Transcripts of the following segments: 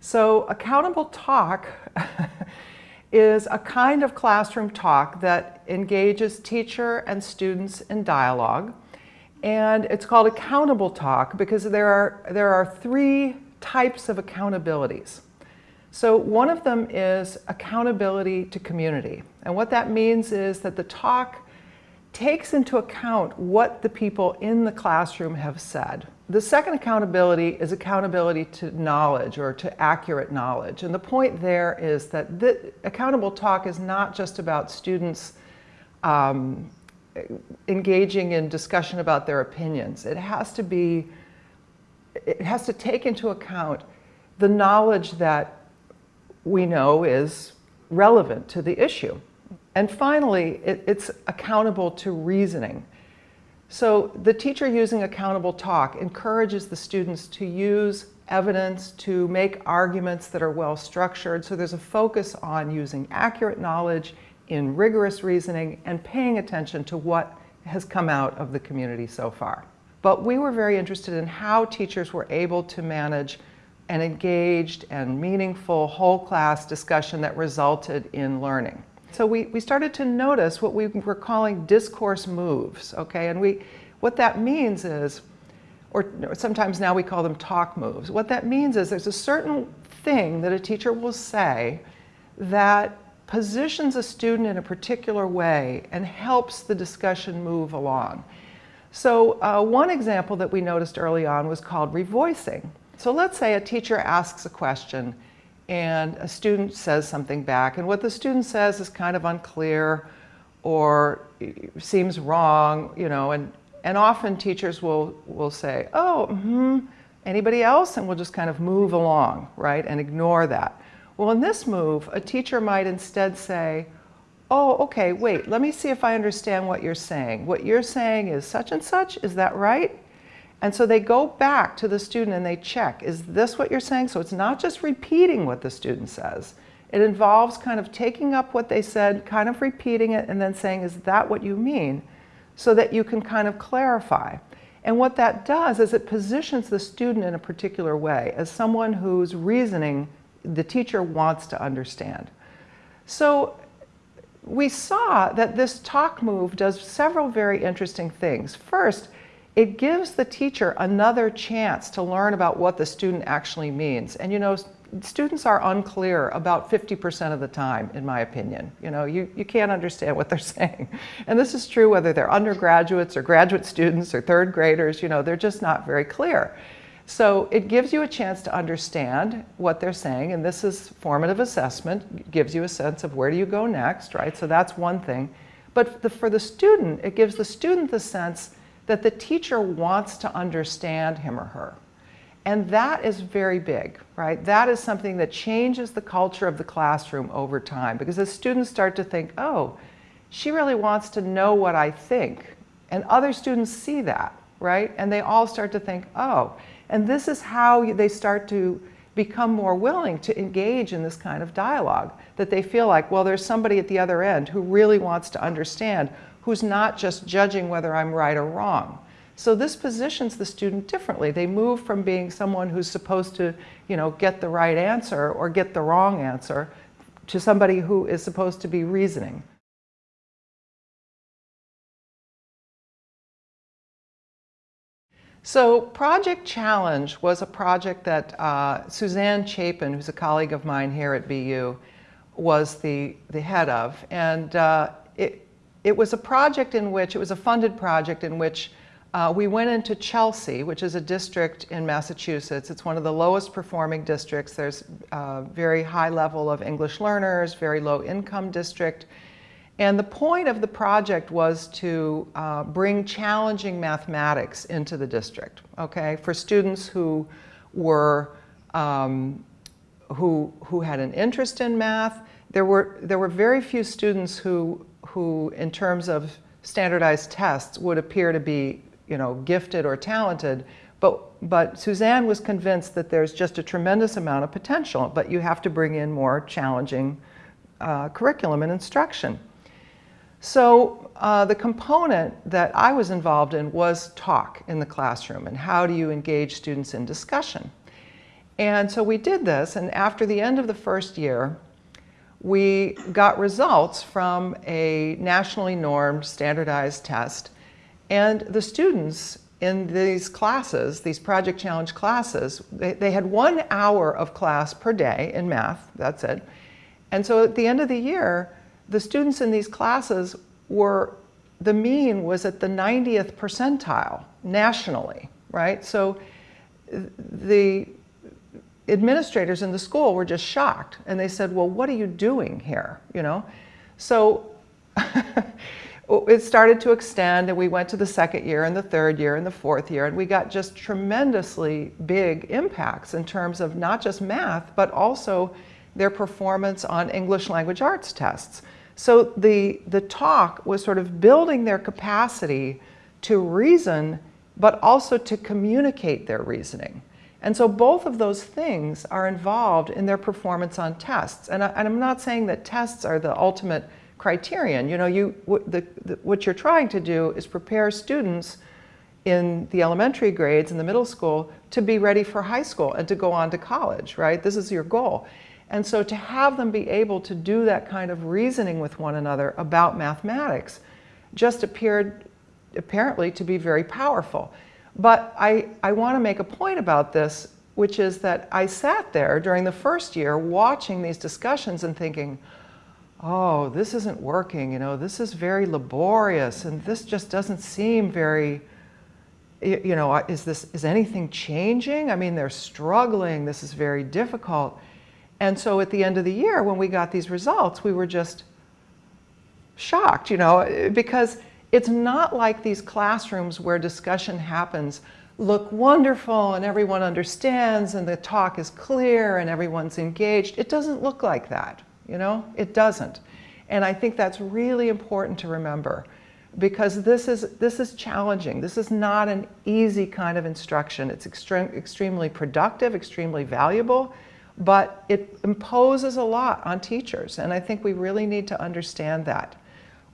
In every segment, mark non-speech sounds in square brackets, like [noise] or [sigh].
So accountable talk [laughs] is a kind of classroom talk that engages teacher and students in dialogue. And it's called accountable talk because there are, there are three types of accountabilities. So one of them is accountability to community. And what that means is that the talk takes into account what the people in the classroom have said. The second accountability is accountability to knowledge or to accurate knowledge. And the point there is that the accountable talk is not just about students um, engaging in discussion about their opinions. It has to be, it has to take into account the knowledge that we know is relevant to the issue. And finally, it, it's accountable to reasoning. So the teacher using accountable talk encourages the students to use evidence to make arguments that are well structured. So there's a focus on using accurate knowledge in rigorous reasoning and paying attention to what has come out of the community so far. But we were very interested in how teachers were able to manage an engaged and meaningful whole class discussion that resulted in learning. So we, we started to notice what we were calling discourse moves, okay? And we, what that means is, or sometimes now we call them talk moves. What that means is there's a certain thing that a teacher will say that positions a student in a particular way and helps the discussion move along. So uh, one example that we noticed early on was called revoicing. So let's say a teacher asks a question and a student says something back and what the student says is kind of unclear or seems wrong, you know, and, and often teachers will, will say, oh, mm -hmm, anybody else? And we'll just kind of move along, right, and ignore that. Well, in this move, a teacher might instead say, oh, okay, wait, let me see if I understand what you're saying. What you're saying is such and such, is that right? And so they go back to the student and they check, is this what you're saying? So it's not just repeating what the student says. It involves kind of taking up what they said, kind of repeating it, and then saying, is that what you mean? So that you can kind of clarify. And what that does is it positions the student in a particular way as someone whose reasoning the teacher wants to understand. So we saw that this talk move does several very interesting things. First, it gives the teacher another chance to learn about what the student actually means. And you know, students are unclear about 50% of the time, in my opinion. You know, you, you can't understand what they're [laughs] saying. And this is true whether they're undergraduates or graduate students or third graders, you know, they're just not very clear. So it gives you a chance to understand what they're saying, and this is formative assessment, gives you a sense of where do you go next, right? So that's one thing. But the, for the student, it gives the student the sense that the teacher wants to understand him or her. And that is very big, right? That is something that changes the culture of the classroom over time because as students start to think, oh, she really wants to know what I think. And other students see that, right? And they all start to think, oh, and this is how they start to become more willing to engage in this kind of dialogue, that they feel like, well, there's somebody at the other end who really wants to understand who's not just judging whether I'm right or wrong. So this positions the student differently. They move from being someone who's supposed to, you know, get the right answer or get the wrong answer to somebody who is supposed to be reasoning. So Project Challenge was a project that uh, Suzanne Chapin, who's a colleague of mine here at BU, was the, the head of. And uh, it, it was a project in which, it was a funded project in which uh, we went into Chelsea, which is a district in Massachusetts. It's one of the lowest performing districts. There's a uh, very high level of English learners, very low income district. And the point of the project was to uh, bring challenging mathematics into the district, okay, for students who were, um, who, who had an interest in math. There were, there were very few students who who, in terms of standardized tests, would appear to be, you know, gifted or talented. But, but Suzanne was convinced that there's just a tremendous amount of potential, but you have to bring in more challenging uh, curriculum and instruction. So uh, the component that I was involved in was talk in the classroom and how do you engage students in discussion. And so we did this, and after the end of the first year, we got results from a nationally normed standardized test, and the students in these classes, these Project Challenge classes, they, they had one hour of class per day in math, that's it. And so at the end of the year, the students in these classes were, the mean was at the 90th percentile nationally, right? So the administrators in the school were just shocked and they said, well, what are you doing here, you know? So [laughs] it started to extend and we went to the second year and the third year and the fourth year and we got just tremendously big impacts in terms of not just math, but also their performance on English language arts tests. So the, the talk was sort of building their capacity to reason, but also to communicate their reasoning. And so both of those things are involved in their performance on tests. And, I, am not saying that tests are the ultimate criterion. You know, you, the, the, what you're trying to do is prepare students in the elementary grades in the middle school to be ready for high school and to go on to college, right? This is your goal. And so to have them be able to do that kind of reasoning with one another about mathematics just appeared apparently to be very powerful. But I, I want to make a point about this, which is that I sat there during the first year watching these discussions and thinking, oh, this isn't working, you know, this is very laborious and this just doesn't seem very, you know, is this, is anything changing? I mean, they're struggling, this is very difficult. And so at the end of the year, when we got these results, we were just shocked, you know, because it's not like these classrooms where discussion happens look wonderful and everyone understands and the talk is clear and everyone's engaged. It doesn't look like that, you know? It doesn't. And I think that's really important to remember because this is, this is challenging. This is not an easy kind of instruction. It's extreme, extremely productive, extremely valuable, but it imposes a lot on teachers. And I think we really need to understand that.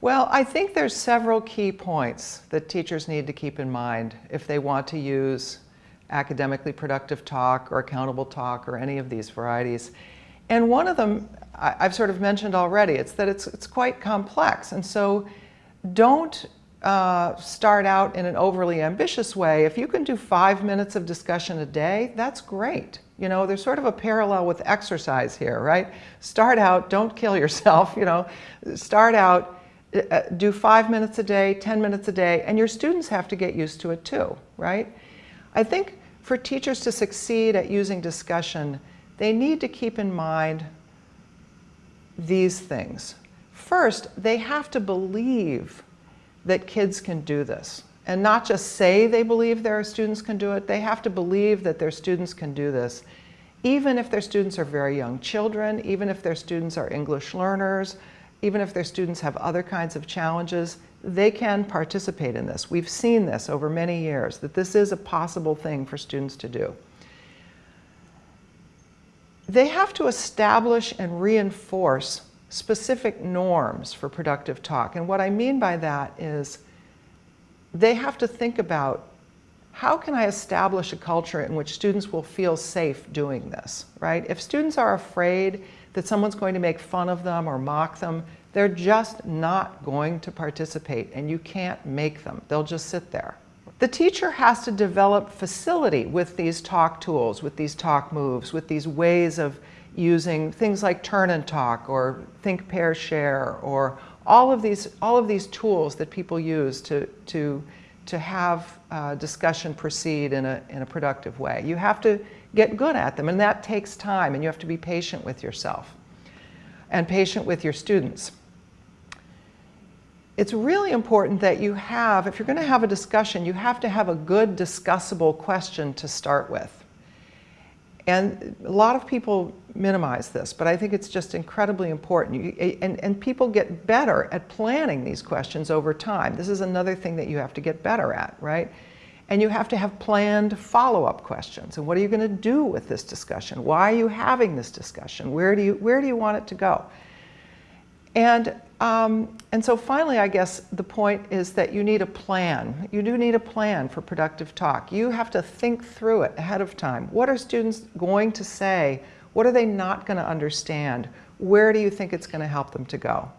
Well, I think there's several key points that teachers need to keep in mind if they want to use academically productive talk or accountable talk or any of these varieties. And one of them I've sort of mentioned already, it's that it's, it's quite complex. And so don't uh, start out in an overly ambitious way. If you can do five minutes of discussion a day, that's great. You know, there's sort of a parallel with exercise here, right? Start out, don't kill yourself, [laughs] you know, start out uh, do five minutes a day, 10 minutes a day, and your students have to get used to it too, right? I think for teachers to succeed at using discussion, they need to keep in mind these things. First, they have to believe that kids can do this and not just say they believe their students can do it, they have to believe that their students can do this. Even if their students are very young children, even if their students are English learners, even if their students have other kinds of challenges, they can participate in this. We've seen this over many years, that this is a possible thing for students to do. They have to establish and reinforce specific norms for productive talk. And what I mean by that is they have to think about how can I establish a culture in which students will feel safe doing this, right? If students are afraid that someone's going to make fun of them or mock them, they're just not going to participate and you can't make them. They'll just sit there. The teacher has to develop facility with these talk tools, with these talk moves, with these ways of using things like turn and talk or think, pair, share, or all of these, all of these tools that people use to, to, to have uh, discussion proceed in a, in a productive way. You have to get good at them and that takes time and you have to be patient with yourself and patient with your students. It's really important that you have, if you're going to have a discussion, you have to have a good discussable question to start with. And a lot of people minimize this, but I think it's just incredibly important. You, eh, and, and people get better at planning these questions over time. This is another thing that you have to get better at, right? And you have to have planned follow-up questions. And what are you going to do with this discussion? Why are you having this discussion? Where do you, where do you want it to go? And Um, and so finally, I guess the point is that you need a plan. You do need a plan for productive talk. You have to think through it ahead of time. What are students going to say? What are they not going to understand? Where do you think it's going to help them to go?